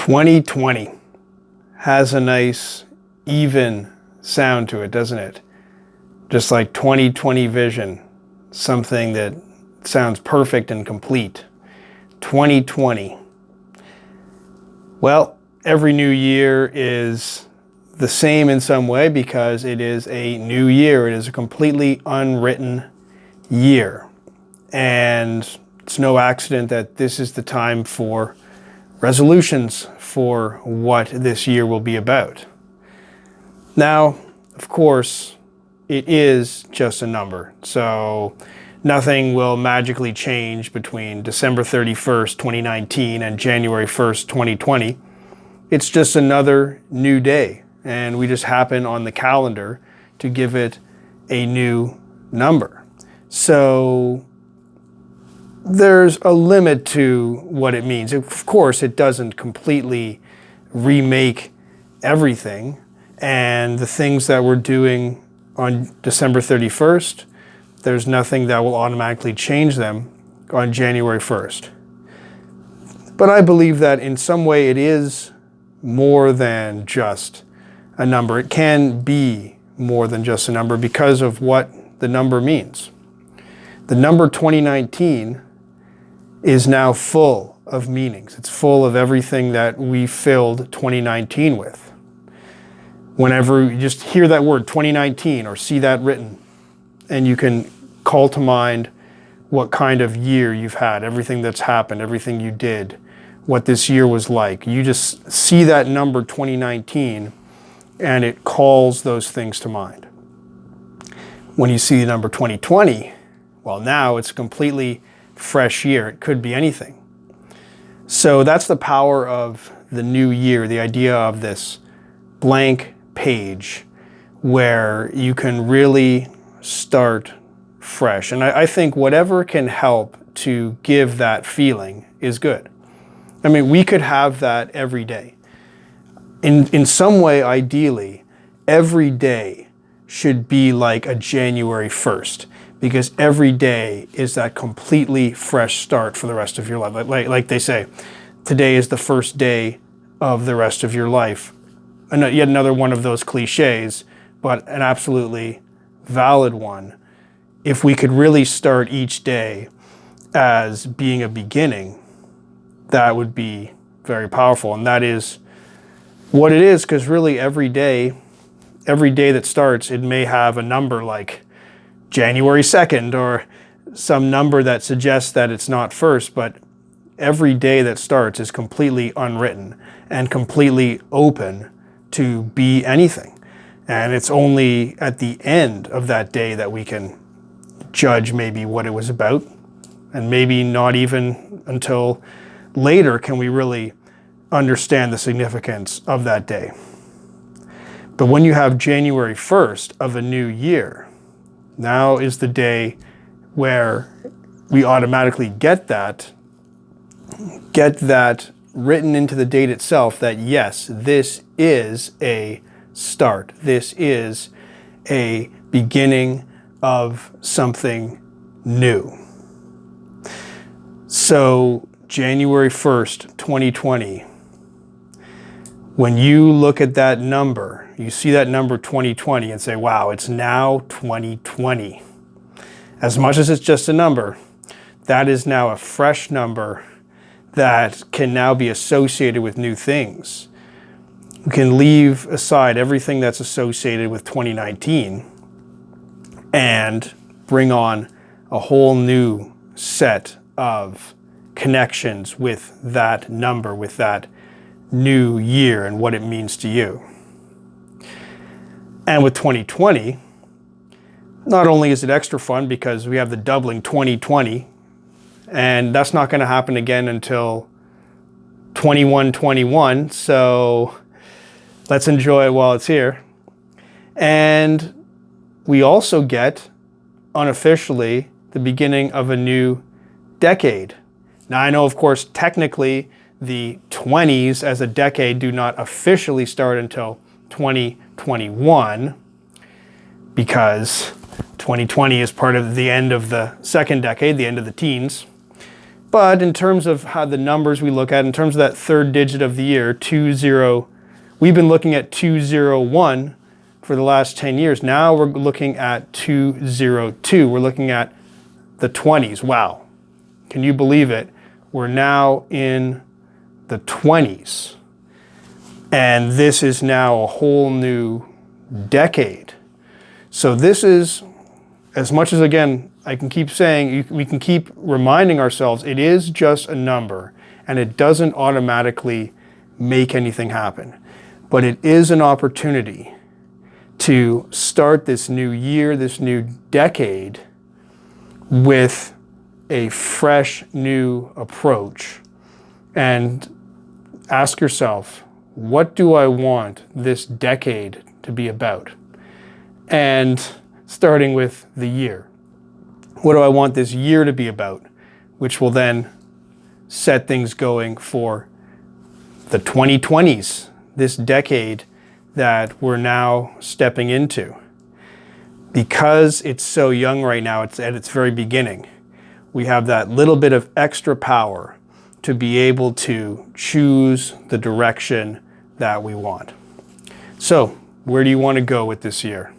2020 has a nice even sound to it, doesn't it? Just like 2020 vision, something that sounds perfect and complete. 2020. Well, every new year is the same in some way because it is a new year. It is a completely unwritten year. And it's no accident that this is the time for resolutions for what this year will be about. Now, of course, it is just a number. So nothing will magically change between December 31st, 2019 and January 1st, 2020. It's just another new day. And we just happen on the calendar to give it a new number. So there's a limit to what it means. Of course, it doesn't completely remake everything. And the things that we're doing on December 31st, there's nothing that will automatically change them on January 1st. But I believe that in some way it is more than just a number. It can be more than just a number because of what the number means. The number 2019 is now full of meanings. It's full of everything that we filled 2019 with. Whenever you just hear that word 2019 or see that written and you can call to mind what kind of year you've had, everything that's happened, everything you did, what this year was like. You just see that number 2019 and it calls those things to mind. When you see the number 2020, well now it's completely fresh year. It could be anything. So that's the power of the new year, the idea of this blank page where you can really start fresh. And I, I, think whatever can help to give that feeling is good. I mean, we could have that every day. In, in some way, ideally, every day should be like a January 1st because every day is that completely fresh start for the rest of your life. Like, like they say, today is the first day of the rest of your life. And yet another one of those cliches, but an absolutely valid one. If we could really start each day as being a beginning, that would be very powerful. And that is what it is, because really every day, every day that starts, it may have a number like January 2nd or some number that suggests that it's not first, but every day that starts is completely unwritten and completely open to be anything. And it's only at the end of that day that we can judge maybe what it was about. And maybe not even until later can we really understand the significance of that day. But when you have January 1st of a new year, now is the day where we automatically get that, get that written into the date itself that yes, this is a start. This is a beginning of something new. So January 1st, 2020, when you look at that number, you see that number 2020 and say, wow, it's now 2020. As much as it's just a number, that is now a fresh number that can now be associated with new things. We can leave aside everything that's associated with 2019 and bring on a whole new set of connections with that number, with that new year and what it means to you. And with 2020, not only is it extra fun because we have the doubling 2020, and that's not going to happen again until 2121, so let's enjoy it while it's here. And we also get, unofficially, the beginning of a new decade. Now I know, of course, technically the 20s as a decade do not officially start until 2021 because 2020 is part of the end of the second decade, the end of the teens. But in terms of how the numbers we look at, in terms of that third digit of the year, 20, we've been looking at 201 for the last 10 years. Now we're looking at 202. We're looking at the 20s. Wow. Can you believe it? We're now in the 20s. And this is now a whole new decade. So this is, as much as again, I can keep saying, we can keep reminding ourselves, it is just a number and it doesn't automatically make anything happen. But it is an opportunity to start this new year, this new decade with a fresh new approach and ask yourself, what do I want this decade to be about? And starting with the year. What do I want this year to be about? Which will then set things going for the 2020s, this decade that we're now stepping into. Because it's so young right now, it's at its very beginning, we have that little bit of extra power to be able to choose the direction that we want. So where do you want to go with this year?